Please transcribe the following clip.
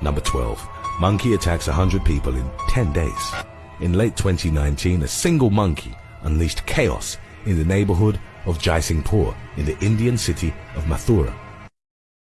Number 12. Monkey attacks 100 people in 10 days. In late 2019, a single monkey unleashed chaos in the neighborhood of Jaisingpur in the Indian city of Mathura